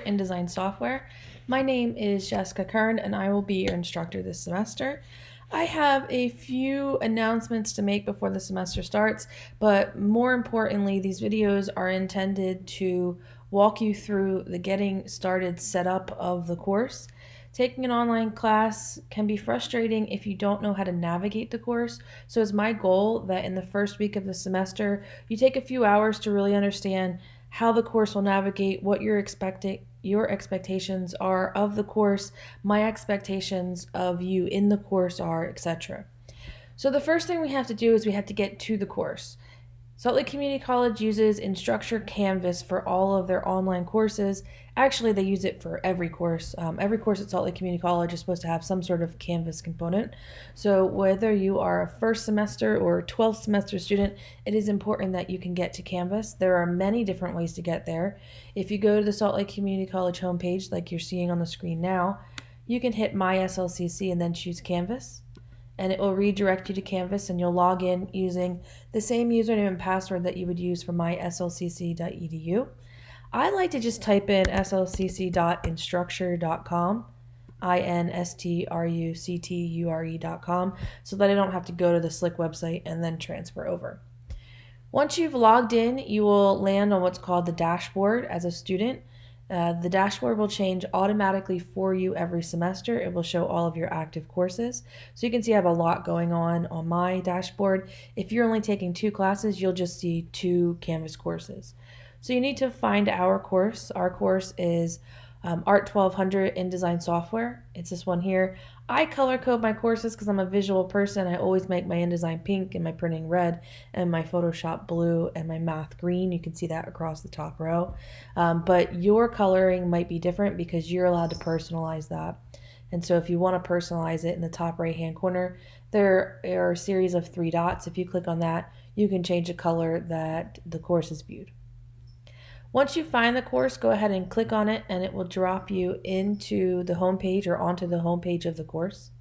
InDesign software. My name is Jessica Kern and I will be your instructor this semester. I have a few announcements to make before the semester starts, but more importantly, these videos are intended to walk you through the getting started setup of the course. Taking an online class can be frustrating if you don't know how to navigate the course. So it's my goal that in the first week of the semester, you take a few hours to really understand how the course will navigate, what you're expecting, your expectations are of the course, my expectations of you in the course are, etc. So the first thing we have to do is we have to get to the course. Salt Lake Community College uses Instructure Canvas for all of their online courses. Actually, they use it for every course. Um, every course at Salt Lake Community College is supposed to have some sort of Canvas component. So, whether you are a first semester or 12th semester student, it is important that you can get to Canvas. There are many different ways to get there. If you go to the Salt Lake Community College homepage, like you're seeing on the screen now, you can hit My SLCC and then choose Canvas and it will redirect you to Canvas and you'll log in using the same username and password that you would use for myslcc.edu. I like to just type in slcc.instructure.com, I-N-S-T-R-U-C-T-U-R-E.com, so that I don't have to go to the Slick website and then transfer over. Once you've logged in, you will land on what's called the dashboard as a student. Uh, the dashboard will change automatically for you every semester. It will show all of your active courses. So you can see I have a lot going on on my dashboard. If you're only taking two classes, you'll just see two Canvas courses. So you need to find our course. Our course is um, Art 1200 InDesign Software. It's this one here. I color code my courses because I'm a visual person. I always make my InDesign pink and my printing red and my Photoshop blue and my math green. You can see that across the top row. Um, but your coloring might be different because you're allowed to personalize that. And so if you want to personalize it in the top right hand corner, there are a series of three dots. If you click on that, you can change the color that the course is viewed. Once you find the course, go ahead and click on it and it will drop you into the home page or onto the home page of the course.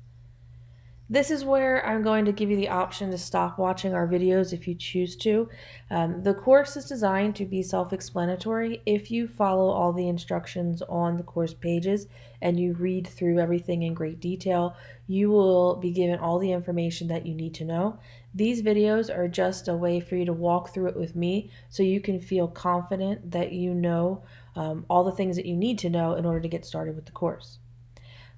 This is where I'm going to give you the option to stop watching our videos if you choose to. Um, the course is designed to be self-explanatory. If you follow all the instructions on the course pages and you read through everything in great detail, you will be given all the information that you need to know. These videos are just a way for you to walk through it with me so you can feel confident that you know um, all the things that you need to know in order to get started with the course.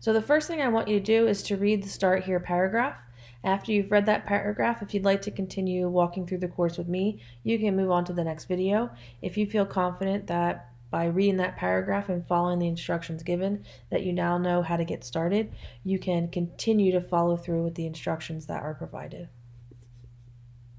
So the first thing I want you to do is to read the start here paragraph. After you've read that paragraph, if you'd like to continue walking through the course with me, you can move on to the next video. If you feel confident that by reading that paragraph and following the instructions given that you now know how to get started, you can continue to follow through with the instructions that are provided.